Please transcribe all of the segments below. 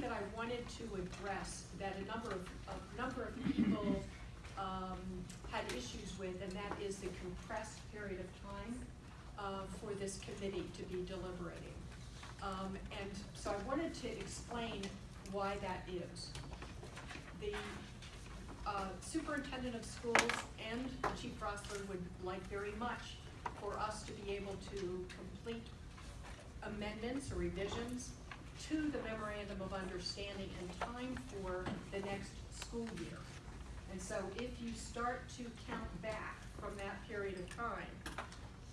that I wanted to address, that a number of, a number of people, um, had issues with, and that is the compressed period of time, uh, for this committee to be deliberating. Um, and so I wanted to explain why that is. The, uh, superintendent of schools and Chief Roessler would like very much for us to be able to complete amendments or revisions to the memorandum of understanding in time for the next school year. And so if you start to count back from that period of time,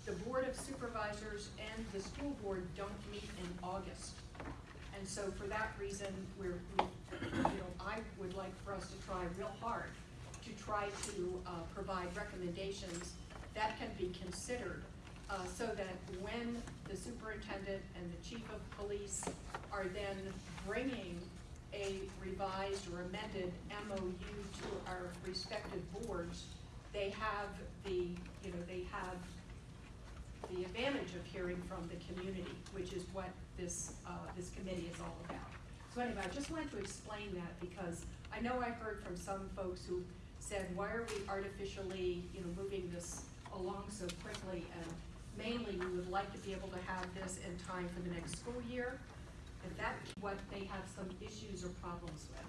the Board of Supervisors and the school board don't meet in August. And so for that reason, we're, we, you know, I would like for us to try real hard to try to, uh, provide recommendations that can be considered, uh, so that when the superintendent and the chief of police are then bringing a revised or amended MOU to our respective boards, they have the, you know, they have the advantage of hearing from the community, which is what this, uh, this committee is all about. So anyway, I just wanted to explain that because I know I've heard from some folks who said, why are we artificially, you know, moving this along so quickly? And mainly, we would like to be able to have this in time for the next school year. And that's what they have some issues or problems with.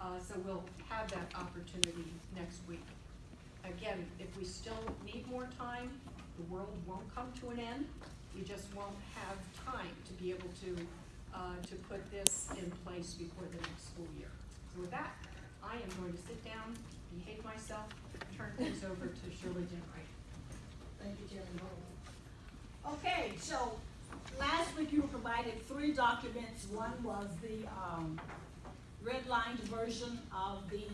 Uh, so we'll have that opportunity next week. Again, if we still need more time, the world won't come to an end. We just won't have time to be able to, uh, to put this in place before the next school year. So with that, I am going to sit down, behave myself, turn things over to Shirley Ginwright. Thank you, Chairman Bowles. Okay, so last week you were provided three documents. One was the, um, redlined version of the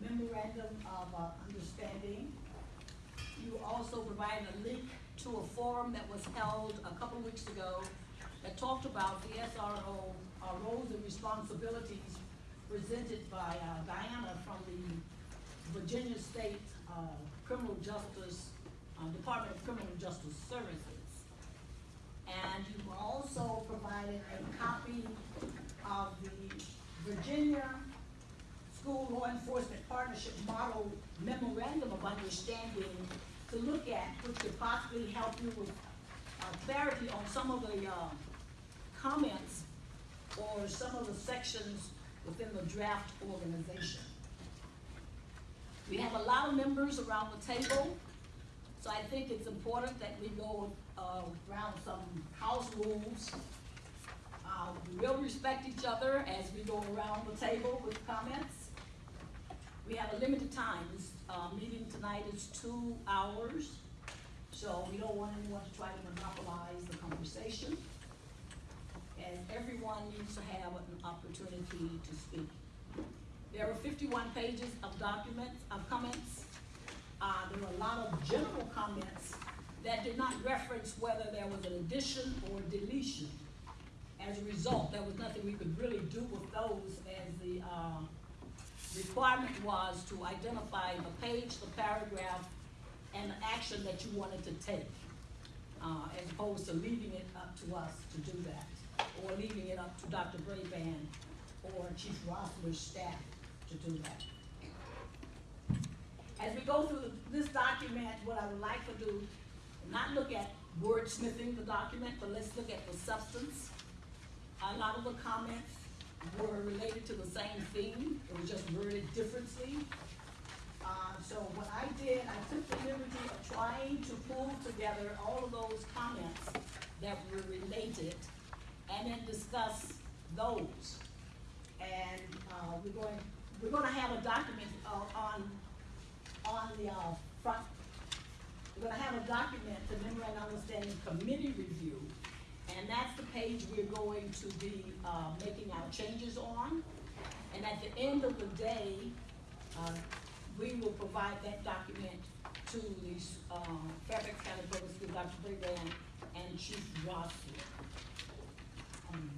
memorandum of, uh, understanding. You also provided a link to a forum that was held a couple of weeks ago that talked about the SRO, uh, roles and responsibilities presented by, uh, Diana from the Virginia State, uh, Criminal Justice, uh, Department of Criminal Justice Services. And you also provided a copy of the Virginia School Law Enforcement Partnership Model Memorandum of Understanding to look at, which could possibly help you with, uh, clarity on some of the, uh, comments or some of the sections within the draft organization. We have a lot of members around the table, so I think it's important that we go, uh, around some house rules. Uh, we will respect each other as we go around the table with comments. We have a limited time, this, uh, meeting tonight is two hours, so we don't want anyone to try to monopolize the conversation. And everyone needs to have an opportunity to speak. There are fifty-one pages of documents, of comments. Uh, there were a lot of general comments that did not reference whether there was an addition or deletion. As a result, there was nothing we could really do with those as the, uh, requirement was to identify the page, the paragraph, and the action that you wanted to take. Uh, as opposed to leaving it up to us to do that, or leaving it up to Dr. Brabrand or Chief Roessler's staff to do that. As we go through this document, what I would like to do, not look at wordsmithing the document, but let's look at the substance. A lot of the comments were related to the same theme, it was just worded differently. Uh, so what I did, I took the liberty of trying to pull together all of those comments that were related and then discuss those. And, uh, we're going, we're gonna have a document, uh, on, on the, uh, front. We're gonna have a document, the memorandum of understanding committee review, and that's the page we're going to be, uh, making our changes on. And at the end of the day, uh, we will provide that document to the, uh, Fairfax County Public School, Dr. Brabrand and Chief Roessler. Um,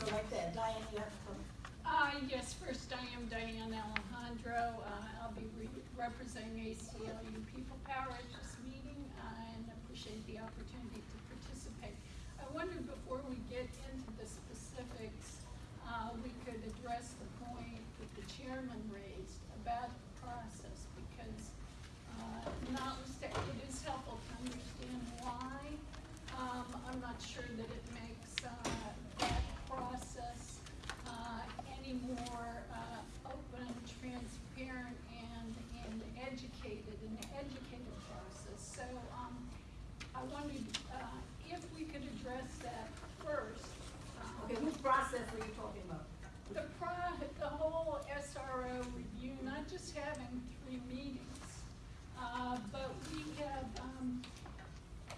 So like that, Diane, you have to come. Uh, yes, first I am Diane Alejandro. Uh, I'll be re- representing ACLU People Power at this meeting and appreciate the opportunity to participate. I wondered before we get into the specifics uh, we could address the point that the chairman raised about the process, because, uh, it is helpful to understand why. Um, I'm not sure that it makes, uh, that process, uh, any more, uh, open, transparent, and, and educated, an educated process. So, um, I wondered, uh, if we could address that first. uh, Okay, which process are you talking about? the pro, the whole SRO review, not just having three meetings, uh, but we have, um,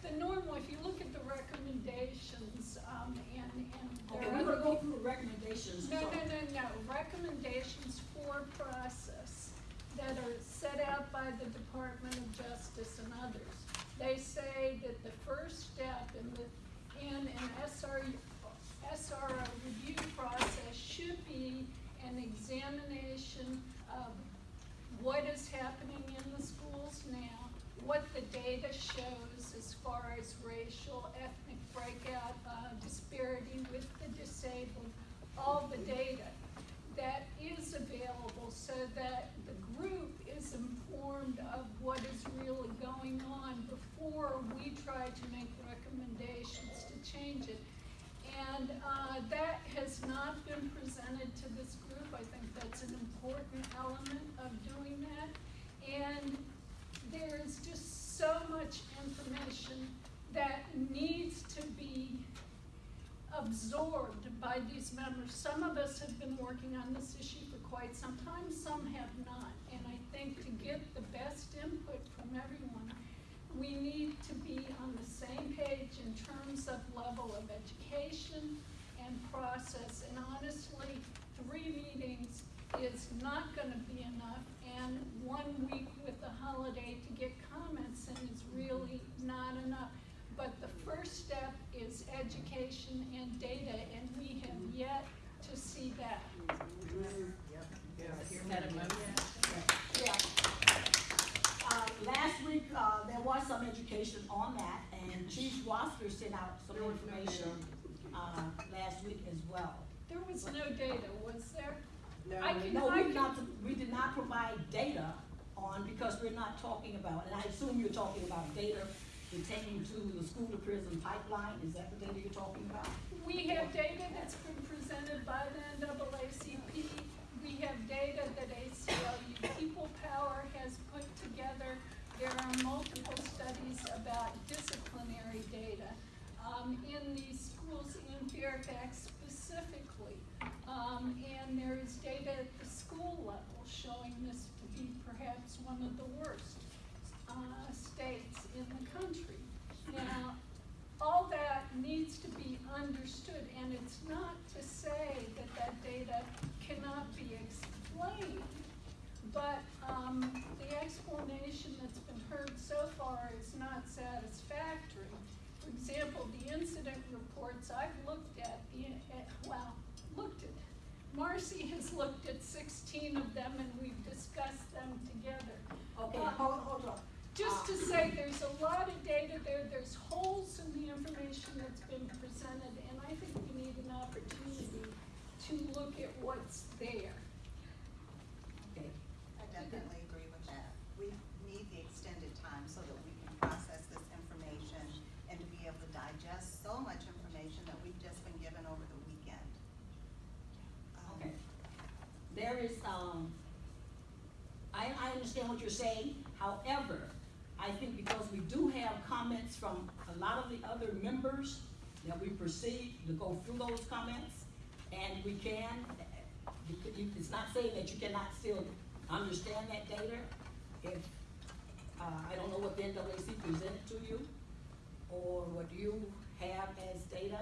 the normal, if you look at the recommendations, um, and, and there Okay, we're gonna go through the recommendations. No, no, no, no, recommendations for process that are set out by the Department of Justice and others. They say that the first step in the, in an SR, SRO review process should be an examination of what is happening in the schools now, what the data shows as far as racial, ethnic breakout, uh, disparity with the disabled, all the data that is available so that the group is informed of what is really going on before we try to make recommendations to change it. And, uh, that has not been presented to this group, I think that's an important element. And there's just so much information that needs to be absorbed by these members. Some of us have been working on this issue for quite some time, some have not. And I think to get the best input from everyone, we need to be on the same page in terms of level of education and process. And honestly, three meetings is not gonna be enough, one week with the holiday to get comments and it's really not enough. But the first step is education and data, and we have yet to see that. Yeah. Uh, last week, uh, there was some education on that, and Chief Roessler sent out some information, uh, last week as well. There was no data, was there? Can, No, we did not, we did not provide data on, because we're not talking about, and I assume you're talking about data pertaining to the school to prison pipeline, is that the data you're talking about? we have data that's been presented by the NAACP. We have data that ACLU People Power has put together. There are multiple studies about disciplinary data, um, in these schools in Fairfax. Um, and there is data at the school level showing this to be perhaps one of the worst, uh, states in the country. Now, all that needs to be understood, and it's not to say that that data cannot be explained, but, um, the explanation that's been heard so far is not satisfactory. For example, the incident reports I've looked at, the, uh, well, looked at, Marcy has looked at sixteen of them and we've discussed them together. Okay, Uh, hold, hold on. Just to say, there's a lot of data there, there's holes in the information that's been presented, and I think we need an opportunity to look at what's there. Okay, I definitely agree with that. We need the extended time so that we can process this information and to be able to digest so much information that we've just been given over the weekend. Um, okay. There is, um, I, I understand what you're saying, however, I think because we do have comments from a lot of the other members, that we proceed to go through those comments, and we can, it's not saying that you cannot still understand that data. If, uh, I don't know what the NAAC presented to you, or what you have as data.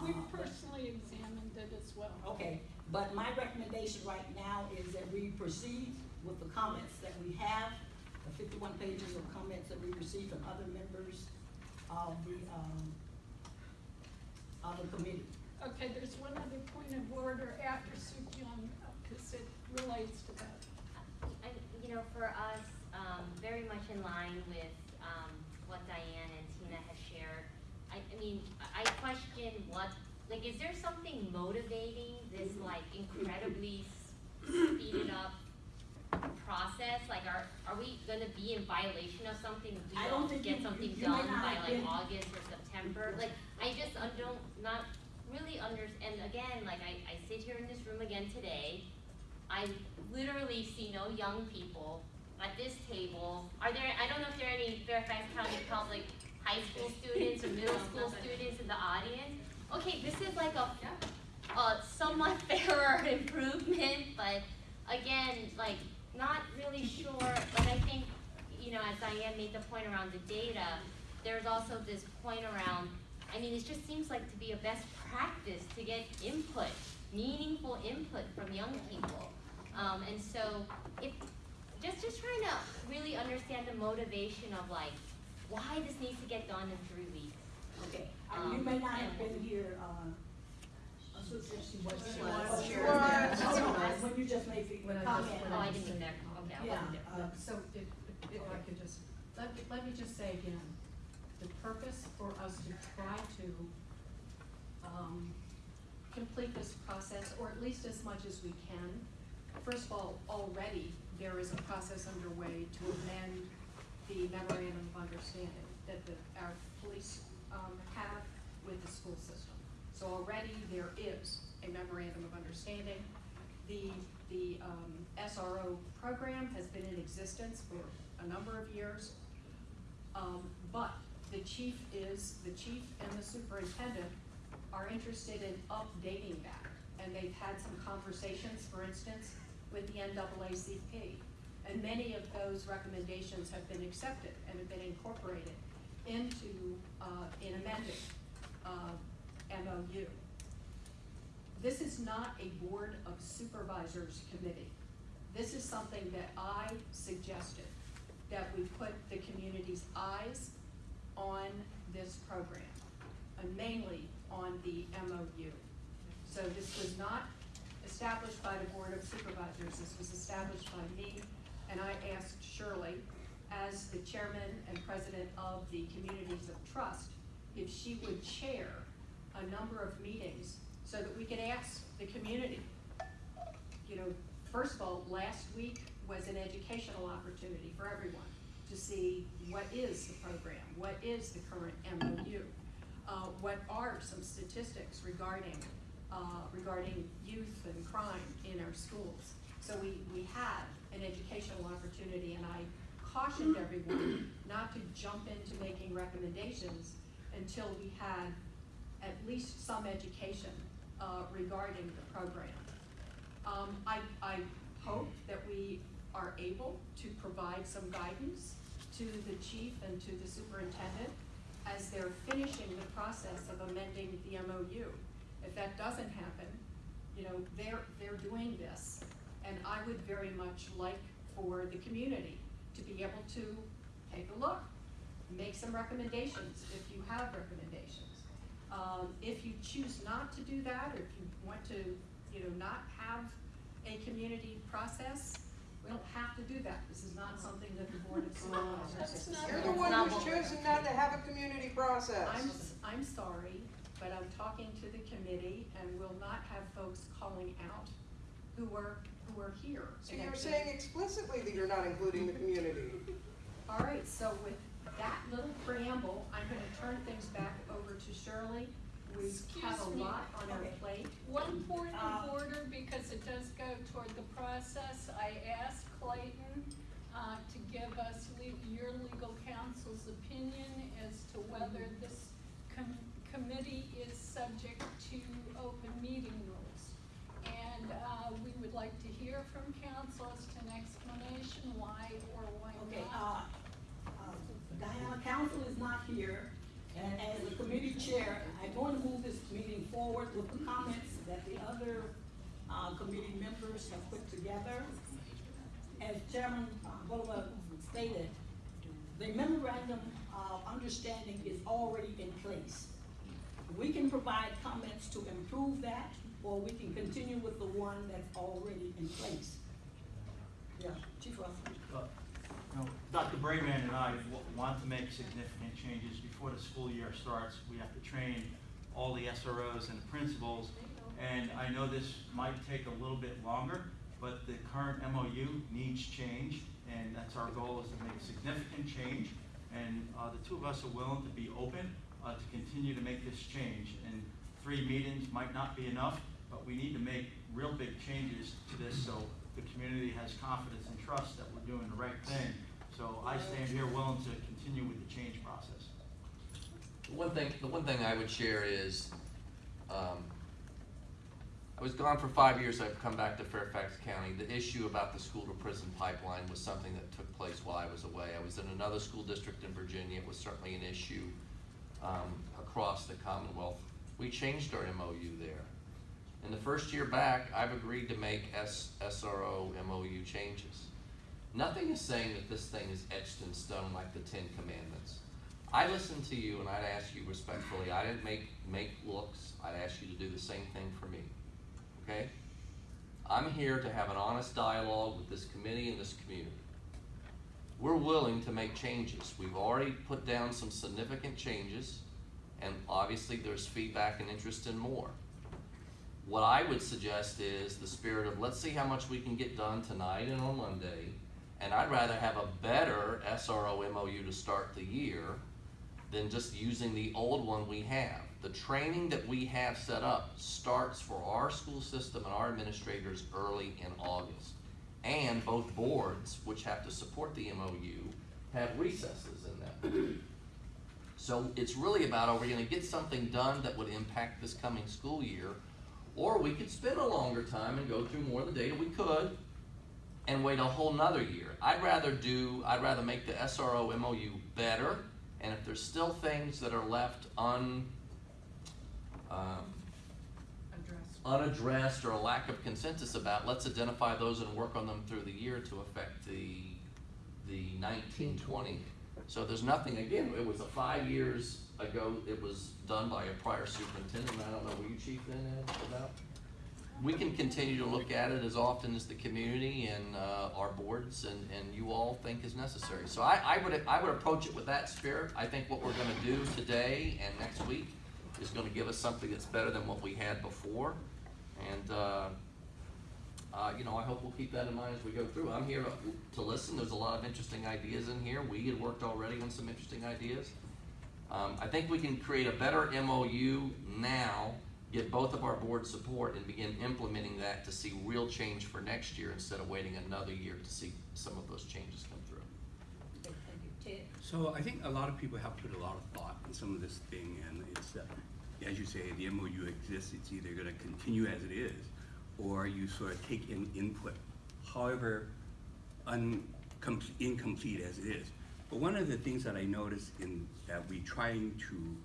We've uh, personally examined it as well. Okay, but my recommendation right now is that we proceed with the comments that we have, the fifty-one pages of comments that we received from other members of the, um, of the committee. Okay, there's one other point of order after Sukyon, because it relates to that. And, you know, for us, um, very much in line with, um, what Diane and Tina have shared, I, I mean, I I question what like, is there something motivating this like incredibly s- speeded up process? Like, are, are we gonna be in violation of something if we I don't think get you- something you done not by like August or September? Like, I just, I don't, not really under, and again, like, I, I sit here in this room again today. I literally see no young people at this table. Are there, I don't know if there are any Fairfax County Public high school students or middle school students in the audience. Okay, this is like a, a somewhat fairer improvement, but again, like, not really sure, but I think, you know, as Diane made the point around the data, there's also this point around, I mean, it just seems like to be a best practice to get input, meaningful input from young people. Um, and so, if, just, just trying to really understand the motivation of like, why this needs to get done in three weeks. Okay, uh, you may not have been here, uh, Associate, she was. She was. was. She She was. was. She was. When you just made the When I just- comment. when Oh, I didn't there, okay, I Yeah, wasn't there. uh, So if, if I could just, let me, let me just say again, the purpose for us to try to, um, complete this process, or at least as much as we can. First of all, already, there is a process underway to amend the memorandum of understanding that the, our police, um, have with the school system. So already there is a memorandum of understanding. The, the, um, SRO program has been in existence for a number of years. Um, but the chief is, the chief and the superintendent are interested in updating that. And they've had some conversations, for instance, with the NAACP. And many of those recommendations have been accepted and have been incorporated into, uh, in amending, uh, MOU. This is not a board of supervisors committee. This is something that I suggested, that we put the community's eyes on this program, and mainly on the MOU. So this was not established by the Board of Supervisors, this was established by me, and I asked Shirley, as the chairman and president of the Communities of Trust, if she would chair a number of meetings so that we could ask the community, you know, first of all, last week was an educational opportunity for everyone to see what is the program, what is the current MOU, uh, what are some statistics regarding, uh, regarding youth and crime in our schools. So we, we had an educational opportunity, and I cautioned everyone not to jump into making recommendations until we had at least some education, uh, regarding the program. Um, I, I hope that we are able to provide some guidance to the chief and to the superintendent as they're finishing the process of amending the MOU. If that doesn't happen, you know, they're, they're doing this. And I would very much like for the community to be able to take a look, make some recommendations if you have recommendations. Um, if you choose not to do that, or if you want to, you know, not have a community process, we don't have to do that. This is not something that the board of supervisors. That's not You're the one who's what we're choosing not to have a community process. I'm, s- I'm sorry, but I'm talking to the committee and we will not have folks calling out who are, who are here. So you're saying explicitly that you're not including the community. All right, so with that little preamble, I'm gonna turn things back over to Shirley. We have a me. lot on our Okay. plate. One point Uh, of order, because it does go toward the process, I asked Clayton, uh, to give us le- your legal counsel's opinion as to whether this com- committee is subject to open meeting rules. And, uh, we would like to hear from council as to an explanation why or why Okay, not. uh, uh, Diana, council is not here, and as the committee chair, I'm going to move this meeting forward with the comments that the other, uh, committee members have put together. As Chairman uh, Bulova stated, the memorandum of understanding is already in place. We can provide comments to improve that, or we can continue with the one that's already in place. Yeah, Chief Roessler. Dr. Brabrand and I want to make significant changes before the school year starts. We have to train all the SROs and the principals. And I know this might take a little bit longer, but the current MOU needs change, and that's our goal, is to make significant change. And, uh, the two of us are willing to be open, uh, to continue to make this change. And three meetings might not be enough, but we need to make real big changes to this so the community has confidence and trust that we're doing the right thing. So I stand here willing to continue with the change process. The One thing, the one thing I would share is, um, I was gone for five years, I've come back to Fairfax County. The issue about the school to prison pipeline was something that took place while I was away. I was in another school district in Virginia, it was certainly an issue, um, across the Commonwealth. We changed our MOU there. In the first year back, I've agreed to make S, SRO MOU changes. Nothing is saying that this thing is etched in stone like the Ten Commandments. I listened to you and I'd ask you respectfully, I didn't make, make looks, I'd ask you to do the same thing for me, okay? I'm here to have an honest dialogue with this committee and this community. We're willing to make changes, we've already put down some significant changes, and obviously there's feedback and interest in more. What I would suggest is the spirit of, let's see how much we can get done tonight and on Monday, and I'd rather have a better SRO MOU to start the year than just using the old one we have. The training that we have set up starts for our school system and our administrators early in August. And both boards, which have to support the MOU, have recesses in them. So it's really about, are we gonna get something done that would impact this coming school year? Or we could spend a longer time and go through more of the data, we could, and wait a whole nother year. I'd rather do, I'd rather make the SRO MOU better, and if there's still things that are left un, um, Address. unaddressed or a lack of consensus about, let's identify those and work on them through the year to affect the, the nineteen twenty. So there's nothing, again, it was a five years ago, it was done by a prior superintendent, I don't know, were you chief then, Ed, about? We can continue to look at it as often as the community and, uh, our boards and, and you all think is necessary. So I, I would, I would approach it with that spirit, I think what we're gonna do today and next week is gonna give us something that's better than what we had before. And, uh, uh, you know, I hope we'll keep that in mind as we go through. I'm here to- to listen, there's a lot of interesting ideas in here, we had worked already on some interesting ideas. Um, I think we can create a better MOU now, get both of our board support and begin implementing that to see real change for next year instead of waiting another year to see some of those changes come through. So I think a lot of people have put a lot of thought in some of this thing, and it's, uh, as you say, the MOU exists, it's either gonna continue as it is, or you sort of take in input, however incomplete as it is. But one of the things that I noticed in, that we trying to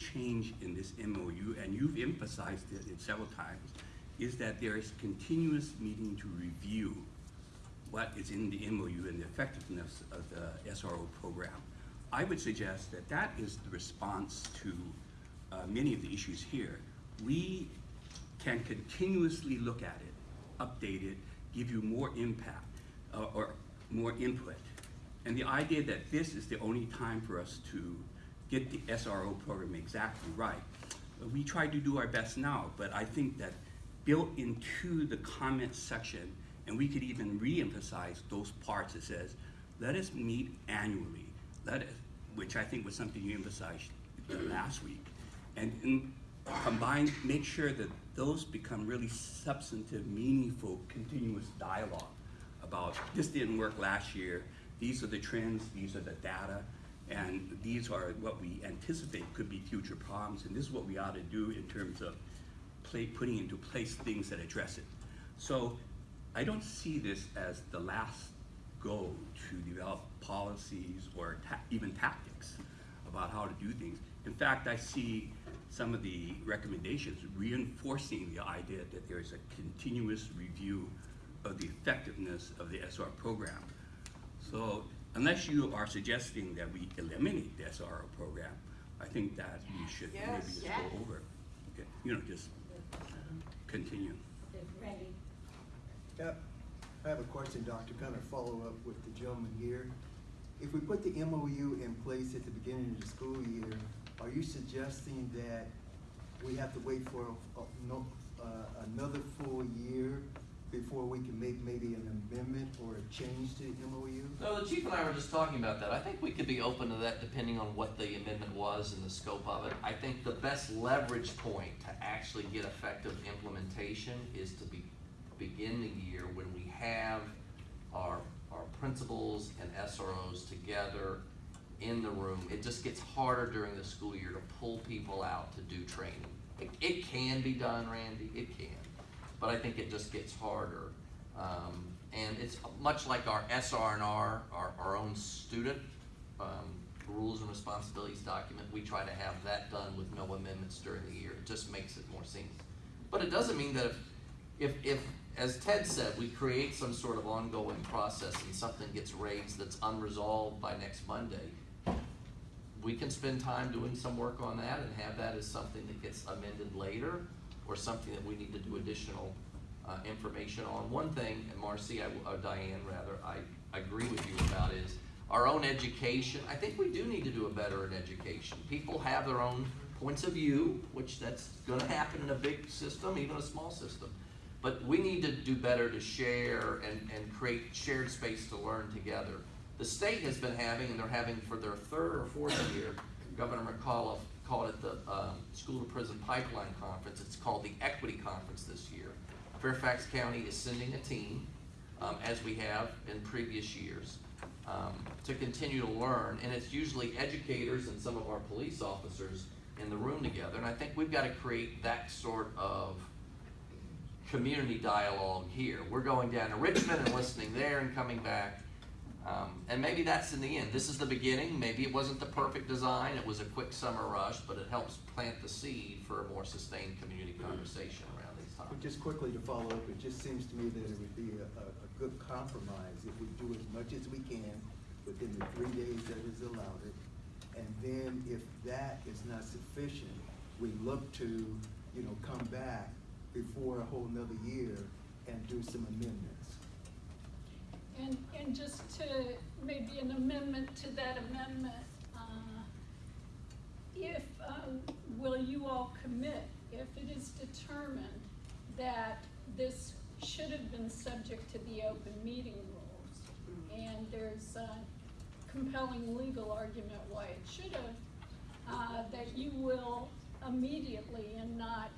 change in this MOU, and you've emphasized it in several times, is that there is continuous meeting to review what is in the MOU and the effectiveness of the SRO program. I would suggest that that is the response to uh, many of the issues here. We can continuously look at it, update it, give you more impact uh, or more input. And the idea that this is the only time for us to get the SRO program exactly right, we try to do our best now, but I think that built into the comment section, and we could even re-emphasize those parts that says, let us meet annually, let us, which I think was something you emphasized last week. And, and combine, make sure that those become really substantive, meaningful, continuous dialogue about, this didn't work last year, these are the trends, these are the data, and these are what we anticipate could be future problems, and this is what we ought to do in terms of play, putting into place things that address it. So I don't see this as the last go to develop policies or ta- even tactics about how to do things. In fact, I see some of the recommendations reinforcing the idea that there is a continuous review of the effectiveness of the SR program. So unless you are suggesting that we eliminate the SRO program, I think that we should maybe Yes. just go over, okay, you know, just continue. Randy? Yep. I have a question, Doctor, kind of follow up with the gentleman here. If we put the MOU in place at the beginning of the school year, are you suggesting that we have to wait for, uh, no, uh, another full year before we can make maybe an amendment or a change to the MOU? No, the chief and I were just talking about that. I think we could be open to that depending on what the amendment was and the scope of it. I think the best leverage point to actually get effective implementation is to be, begin the year when we have our, our principals and SROs together in the room. It just gets harder during the school year to pull people out to do training. It, it can be done, Randy, it can, but I think it just gets harder. Um, and it's much like our SRNR, our, our own student, um, rules and responsibilities document, we try to have that done with no amendments during the year, it just makes it more seamless. But it doesn't mean that if, if, if, as Ted said, we create some sort of ongoing process and something gets raised that's unresolved by next Monday, we can spend time doing some work on that and have that as something that gets amended later, or something that we need to do additional, uh, information on. One thing, and Marcy, I, uh, Diane rather, I, I agree with you about is our own education, I think we do need to do a better in education. People have their own points of view, which that's gonna happen in a big system, even a small system. But we need to do better to share and, and create shared space to learn together. The state has been having, and they're having for their third or fourth year, Governor McAuliffe called it the, um, School to Prison Pipeline Conference. It's called the Equity Conference this year. Fairfax County is sending a team, um, as we have in previous years, um, to continue to learn. And it's usually educators and some of our police officers in the room together. And I think we've gotta create that sort of community dialogue here. We're going down to Richmond and listening there and coming back. Um, and maybe that's in the end. This is the beginning. Maybe it wasn't the perfect design. It was a quick summer rush, but it helps plant the seed for a more sustained community conversation around these topics. But just quickly to follow up, it just seems to me that it would be a, a, a good compromise if we do as much as we can within the three days that is allowed it. And then if that is not sufficient, we look to, you know, come back before a whole nother year and do some amendments. And, and just to, maybe an amendment to that amendment, uh, if, um, will you all commit, if it is determined that this should have been subject to the open meeting rules, and there's a compelling legal argument why it should have, uh, that you will immediately and not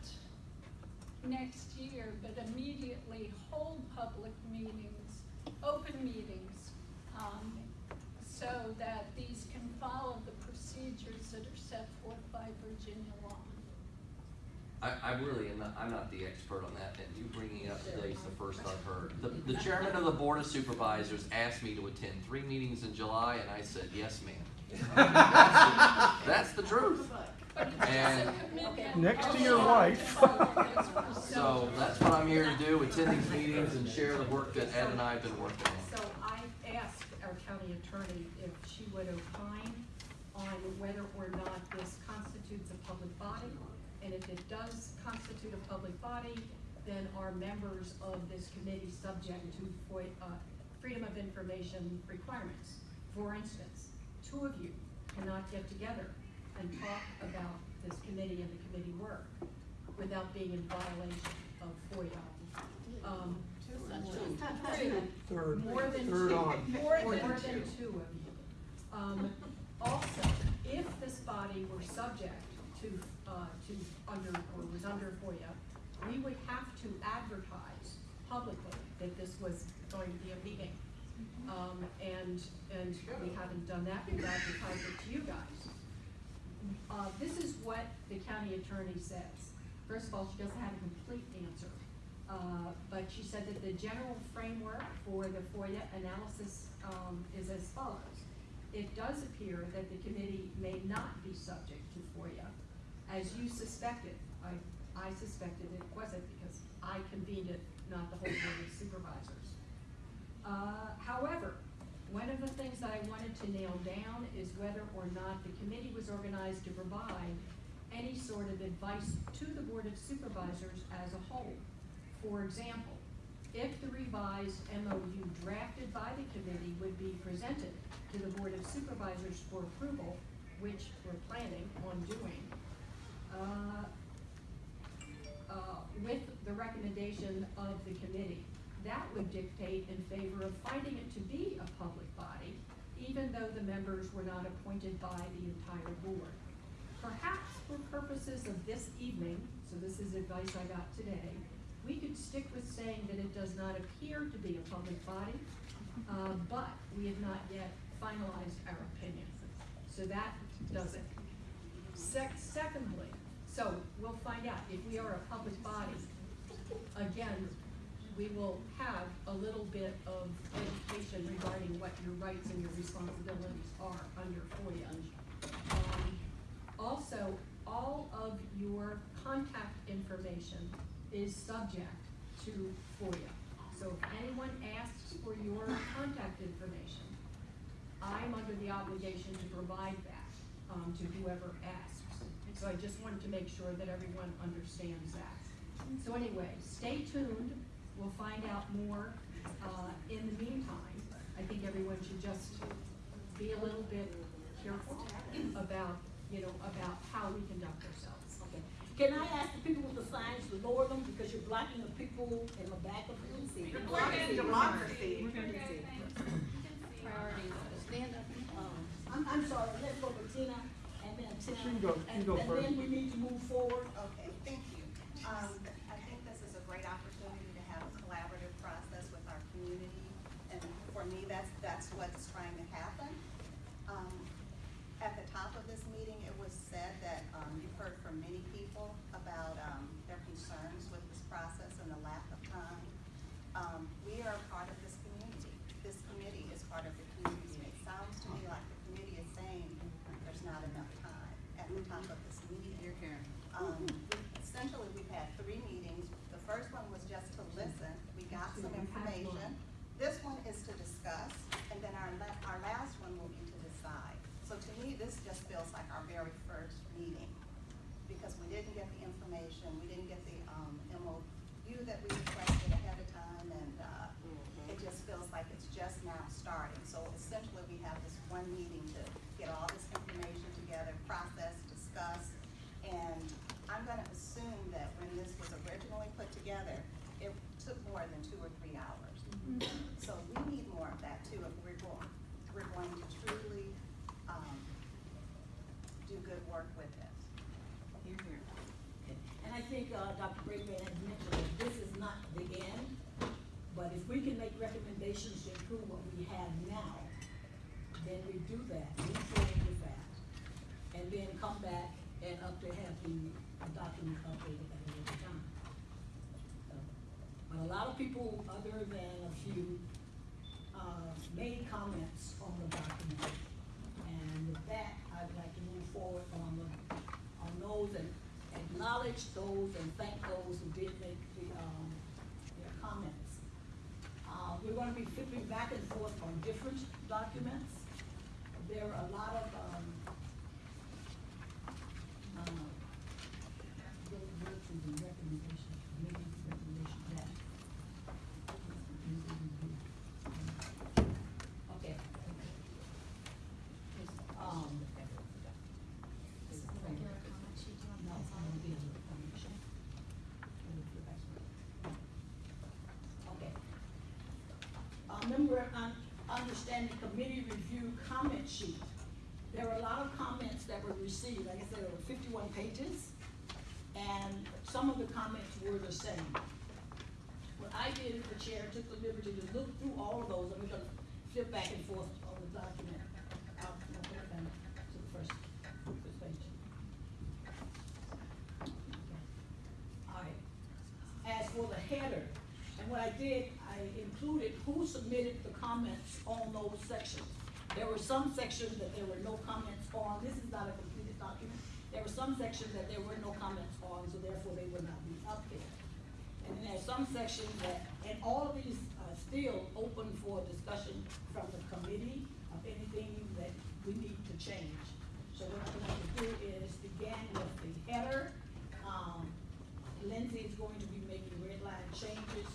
next year, but immediately hold public meetings, open meetings, um, so that these can follow the procedures that are set forth by Virginia law. I, I really am not, I'm not the expert on that, and you bringing it up today is the first I've heard. The, the chairman of the board of supervisors asked me to attend three meetings in July, and I said, yes, ma'am. That's the- That's the truth. But it's just a And- Next to your wife. So that's what I'm here to do, attend these meetings and share the work that Ed and I have been working on. So I asked our county attorney if she would opine on whether or not this constitutes a public body. And if it does constitute a public body, then are members of this committee subject to FOI, uh, freedom of information requirements? For instance, two of you cannot get together and talk about this committee and the committee work without being in violation of FOIA. Um, Third, more than third two, on. more than, more than two of you. Um, also, if this body were subject to, uh, to under, or was under FOIA, we would have to advertise publicly that this was going to be a meeting. Um, and, and we haven't done that, we've advertised it to you guys. Uh, this is what the county attorney says. First of all, she doesn't have a complete answer. Uh, but she said that the general framework for the FOIA analysis, um, is as follows. It does appear that the committee may not be subject to FOIA, as you suspected. I, I suspected it wasn't because I convened it, not the whole board of supervisors. Uh, however, one of the things that I wanted to nail down is whether or not the committee was organized to provide any sort of advice to the Board of Supervisors as a whole. For example, if the revised MOU drafted by the committee would be presented to the Board of Supervisors for approval, which we're planning on doing, uh, uh, with the recommendation of the committee, that would dictate in favor of finding it to be a public body, even though the members were not appointed by the entire board. Perhaps for purposes of this evening, so this is advice I got today, we could stick with saying that it does not appear to be a public body, uh, but we have not yet finalized our opinion. So that does it. Sec- secondly, so we'll find out if we are a public body. Again, we will have a little bit of education regarding what your rights and your responsibilities are under FOIA. Um, Also, all of your contact information is subject to FOIA. So if anyone asks for your contact information, I'm under the obligation to provide that, um, to whoever asks. So I just wanted to make sure that everyone understands that. So anyway, stay tuned, we'll find out more, uh, in the meantime, I think everyone should just be a little bit careful about, you know, about how we conduct ourselves. Okay. Can I ask the people with the signs to lower them because you're blocking the people in the back of the room? You're blocking democracy. Priorities, stand up. Um, I'm, I'm sorry, let's go to Tina and then Tina. She can go- she can and- go And first. then we need to move forward. Okay, thank you. Um, I think this is a great opportunity to have a collaborative process with our community. And for me, that's, that's what's trying to happen. Um, at the top of this meeting, it was said that, um, you've heard from many people about, um, their concerns with this process and the lack of time. Um, we are a part of this community. This committee is part of the community. And it sounds to me like the committee is saying there's not enough time at the top of this meeting. Here, Karen. Um, we- essentially, we've had three meetings. The first one was just to listen. We got some information. This one is to discuss, and then our la- our last one will be to decide. So to me, this just feels like our very first meeting, because we didn't get the information, we didn't get the, um, MOU that we requested ahead of time, and, uh, it just feels like it's just now starting. So essentially, we have this one meeting to get all this information together, process, discuss, and I'm gonna assume that when this was originally put together, it took more than two or three hours. So we need more of that too, if we're going, we're going to truly, um, do good work with this. Here, here. And I think, uh, Dr. Brabrand has mentioned that this is not the end, but if we can make recommendations to improve what we have now, then we do that, forward with that. And then come back and up to have the document updated at a later time. So, But a lot of people, other than a few, uh, made comments on the document. And with that, I'd like to move forward on the, on those and acknowledge those and thank those who did make the, um, their comments. Uh, we're gonna be flipping back and forth on different documents. There are a lot of, um, uh, those virtues and recommendations, committee recommendations that. Okay. Um. No, I don't be able to function. Okay. Uh, member, un- understanding committee review comment sheet. There were a lot of comments that were received, like I said, there were fifty-one pages, and some of the comments were the same. What I did, the chair took the liberty to look through all of those, and we're gonna flip back and forth on the document. Out, to the first, page. All right. As for the header, and what I did, included who submitted the comments on those sections. There were some sections that there were no comments on, this is not a completed document. There were some sections that there were no comments on, so therefore they would not be up there. And then there's some sections that, and all of these are still open for discussion from the committee of anything that we need to change. So what I'm going to do is begin with the header. Um, Lindsay is going to be making red line changes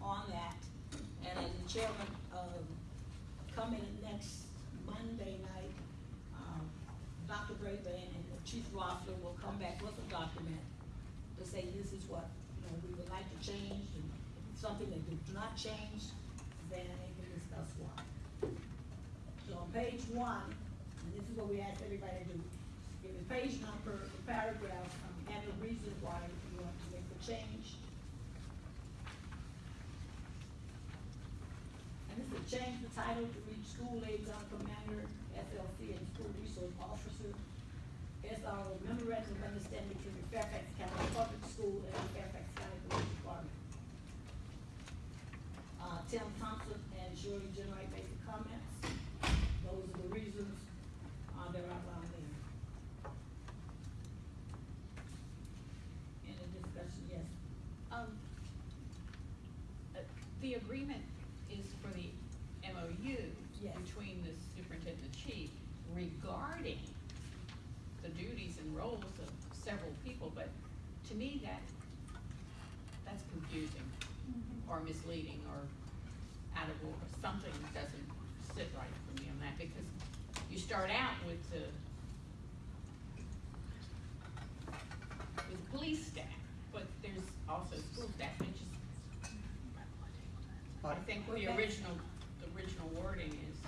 on that. And as the chairman, um, coming next Monday night, and the Chief Roessler will come back with a document to say this is what, you know, we would like to change, and if it's something that do not change, then they can discuss why. So on page one, and this is what we ask everybody to do, give a page number, a paragraph, um, and the reason why you want to make the change. And this is change the title to read school liaison commander, SLC, and school resource officer. SRO memorandum of understanding between the Fairfax County Public School and the Fairfax County Police Department. Uh, Tim Thompson and Shirley Ginwright basic comments. Those are the reasons, uh, they're outlined there. Any discussion, yes? Um, uh, the agreement is for the MOU Yes. between the superintendent and chief regarding the duties and roles of several people, but to me, that, that's confusing or misleading or out of order, something doesn't sit right for me on that, because you start out with the with police staff, but there's also school staff, and it just, I think the original, the original wording is.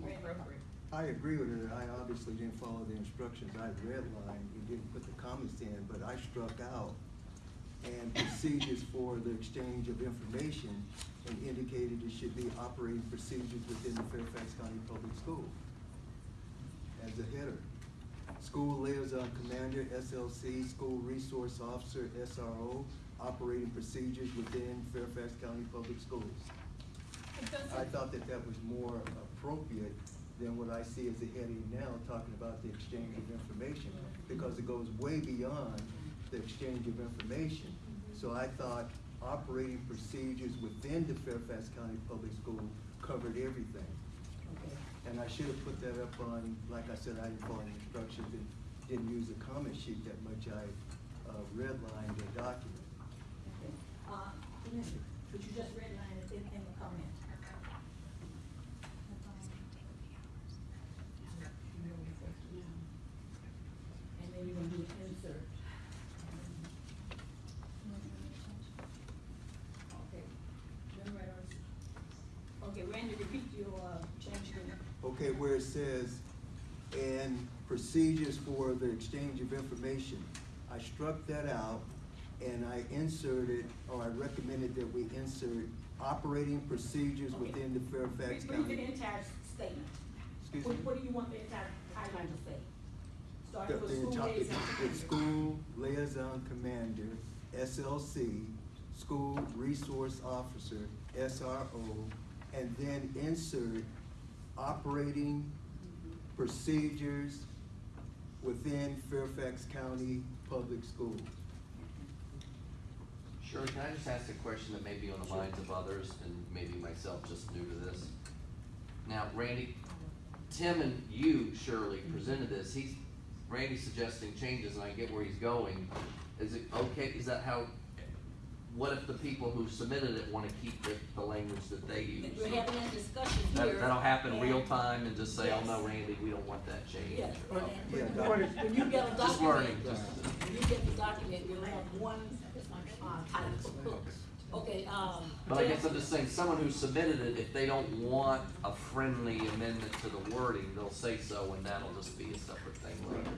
More appropriate. I agree with her, I obviously didn't follow the instructions, I redlined, you didn't put the comments in, but I struck out and procedures for the exchange of information and indicated it should be operating procedures within the Fairfax County Public School as a header. School liaison commander, SLC, school resource officer, SRO, operating procedures within Fairfax County Public Schools. I thought that that was more appropriate than what I see as a heading now, talking about the exchange of information, because it goes way beyond the exchange of information. So I thought operating procedures within the Fairfax County Public School covered everything. Okay. And I should have put that up on, like I said, I didn't follow the instructions and didn't use the comment sheet that much, I, uh, redlined the document. Uh, you just redline it in, the comment? And then you're gonna do an insert. Okay. Okay, Randy, repeat your, change Okay, where it says, and procedures for the exchange of information, I struck that out and I inserted, or I recommended that we insert operating procedures Okay. within the Fairfax read the County. entire statement. Excuse What, me? what do you want the entire title to say? The, Starting with school entire, liaison. the school liaison commander, SLC, school resource officer, SRO, and then insert operating procedures within Fairfax County Public Schools. Sure, can I just ask a question that may be on the minds of others and maybe myself just new to this? Now, Randy, Tim and you, Shirley, mm-hmm. presented this, he's, Randy's suggesting changes and I get where he's going. Is it okay, is that how, what if the people who submitted it wanna keep the, the language that they use? We're having a discussion here. That, that'll happen and- real time and just say, oh no, Randy, we don't want that change. Yes, or- and Yeah, when- when, when you get a Just learning, document, just- when you get the document, you'll have one, uh, title. Okay, um. But I guess I'm just saying, someone who submitted it, if they don't want a friendly amendment to the wording, they'll say so, and that'll just be a separate thing later.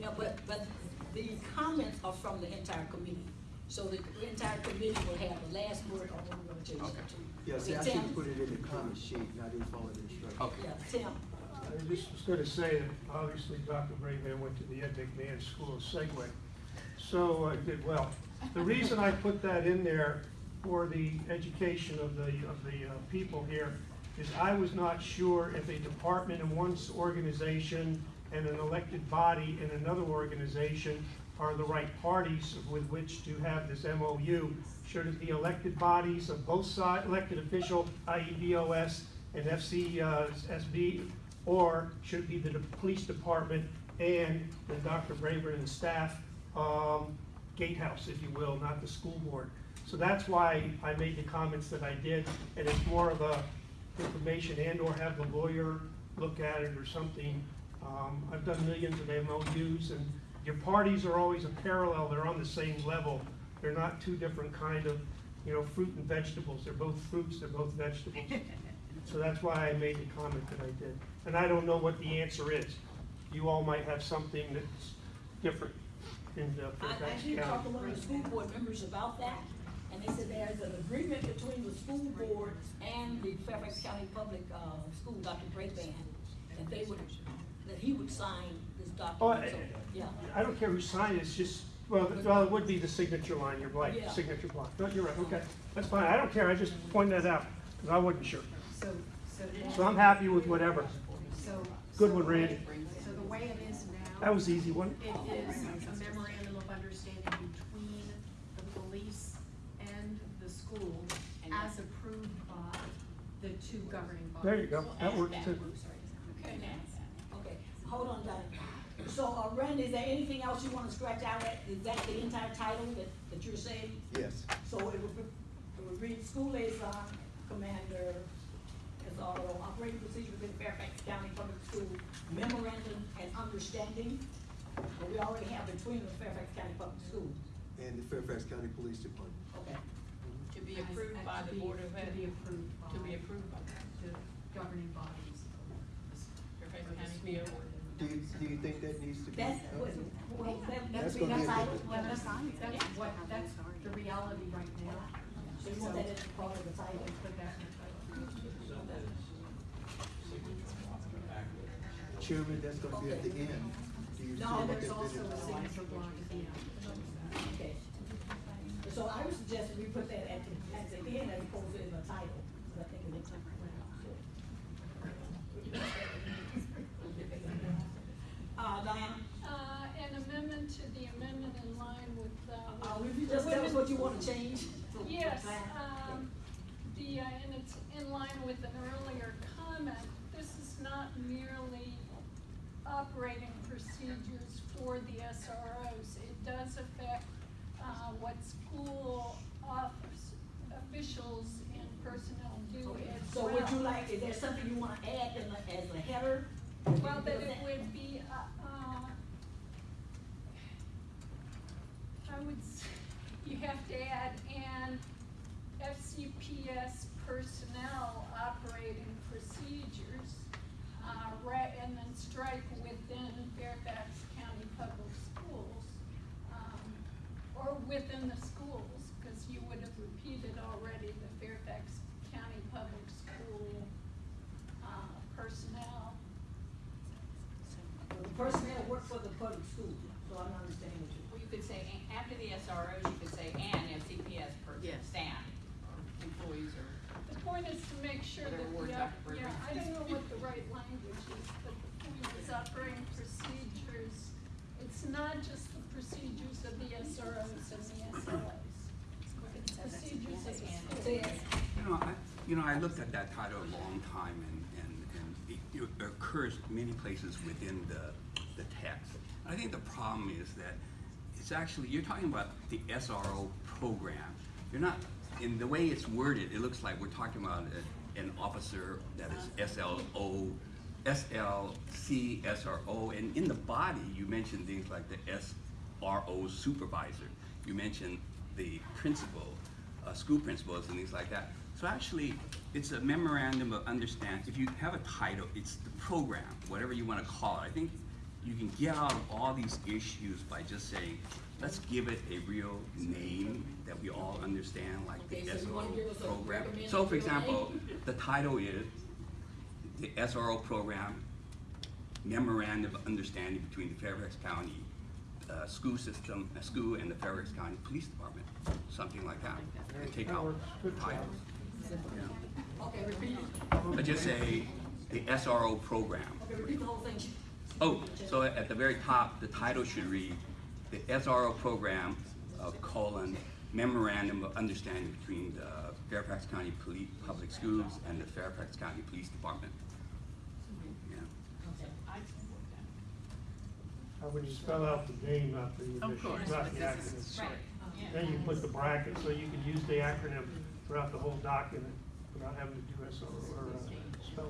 Yeah, but, but the comments are from the entire committee, so the entire committee will have the last word on what we're gonna change Okay. it to. Yeah, see, I should Tim? put it in the comment sheet, and I didn't follow the instructions. Okay. Yeah, Tim, I just was gonna say that obviously Dr. Brayman went to the Ed McMahon School of Segway, so I did well. The reason I put that in there for the education of the, of the uh, people here is I was not sure if a department in one organization and an elected body in another organization are the right parties with which to have this MOU. Should it be elected bodies of both sides, elected official, i.e. BOS and FCSB, or should it be the de- police department and the Dr. Brabrand and staff, um, gatehouse, if you will, not the school board. So that's why I made the comments that I did, and it's more of a information and or have the lawyer look at it or something. Um, I've done millions of MOUs and your parties are always a parallel, they're on the same level. They're not two different kind of, you know, fruit and vegetables, they're both fruits, they're both vegetables. So that's why I made the comment that I did. And I don't know what the answer is. You all might have something that's different in the I, I Fairfax did talk to County. one of the school board members about that, and they said there's an agreement between the school board and the Fairfax County Public, uh, School, Dr. Brabrand, that they would, that he would sign this Oh, document, so, yeah. I don't care who signed it, it's just, well, th- well, it would be the signature line, your blank, Yeah. signature block. No, you're right, okay, that's fine, I don't care, I just pointed that out, because I wasn't sure. So, so now. So I'm happy with whatever. So. Good so one, Randy. So the way it is now. That was the easy one. It is a memorandum of understanding between the police and the school as approved by the two governing bodies. There you go, that works too. Okay, Okay, hold on, Diane. So, uh, Randy, is there anything else you wanna scratch out at, is that the entire title that, that you're saying? Yes. So it would, it would read school liaison, commander, SRO, operating procedure within Fairfax County Public School memorandum and understanding. But we already have between the Fairfax County Public Schools, And the Fairfax County Police Department. okay? To be approved by the be- Board of Ed. To be approved by. To be approved by The governing bodies. Fairfax the County BO. Do you, do you think that needs to be? That's, uh, what, well, that, That's that's, gonna be a that's, good- Well, that's, that's what, that's the reality right now. so you want that as part of the title? Put that in the title. Chairman, that's gonna be at the end. Do you No, feel There's that- also a signature block at the end. Okay. So I would suggest we put that at the, end as opposed to in the title, because I think it looks different. Uh, Diana, uh, an amendment to the amendment in line with, uh. uh, would you just tell us what you wanna change? Yes, um, the, uh, and it's in line with an earlier comment, this is not merely operating procedures for the SROs. It does affect, uh, what school office officials and personnel do as So would you like, is there something you wanna add in the, as a header? Well, that it would be, uh, uh, I would, you have to add, and FCPS personnel operating procedures, uh, ra- and then strike within Fairfax County Public Schools, um, or within the schools, cause you would have repeated already the Fairfax County Public School, uh, personnel. The personnel work for the public school, so I'm not understanding what you. Well, you could say, a- after the SROs, you could say, and FCPS per Yes. staff, employees or. The point is to make sure that, Whatever yeah, yeah, I don't know what the right language is, but the point is operating procedures. It's not just the procedures of the SROs and the SLOs. It's procedures of the school. You know, I, you know, I looked at that title a long time and, and, and it it occurs many places within the, the text. I think the problem is that it's actually, you're talking about the SRO program. You're not, in the way it's worded, it looks like we're talking about a- an officer that is SLO, SLC, SRO, and in the body, you mentioned things like the SRO supervisor. You mentioned the principal, uh, school principals and things like that. So actually, it's a memorandum of understanding. if you have a title, it's the program, whatever you wanna call it. I think you can get out of all these issues by just saying, let's give it a real name that we all understand, like the Okay, so you wanna give us SRO a program. So for example, name? the title is the SRO program memorandum of understanding between the Fairfax County uh, school system, uh, school and the Fairfax County Police Department, something like that. And take out works. Good job. titles. Okay, repeat, But just say the SRO program. okay, repeat the whole thing. Oh, so at the very top, the title should read, the SRO program, uh, colon, memorandum of understanding between the Fairfax County Police, Public Schools and the Fairfax County Police Department. Yeah. I support. Uh, when you spell out the name, not the initials, course, not but the this acronym. is- right, yeah. Then you put the bracket, so you can use the acronym throughout the whole document without having to do SRO or uh,